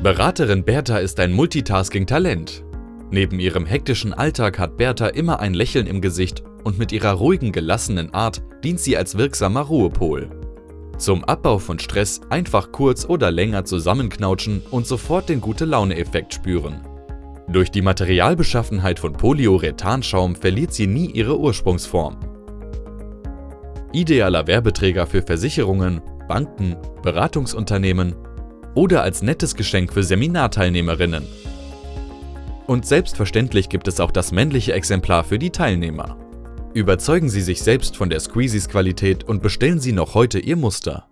Beraterin Bertha ist ein Multitasking-Talent. Neben ihrem hektischen Alltag hat Bertha immer ein Lächeln im Gesicht und mit ihrer ruhigen, gelassenen Art dient sie als wirksamer Ruhepol. Zum Abbau von Stress einfach kurz oder länger zusammenknautschen und sofort den Gute-Laune-Effekt spüren. Durch die Materialbeschaffenheit von Polyurethanschaum verliert sie nie ihre Ursprungsform. Idealer Werbeträger für Versicherungen, Banken, Beratungsunternehmen oder als nettes Geschenk für Seminarteilnehmerinnen. Und selbstverständlich gibt es auch das männliche Exemplar für die Teilnehmer. Überzeugen Sie sich selbst von der Squeezies Qualität und bestellen Sie noch heute Ihr Muster.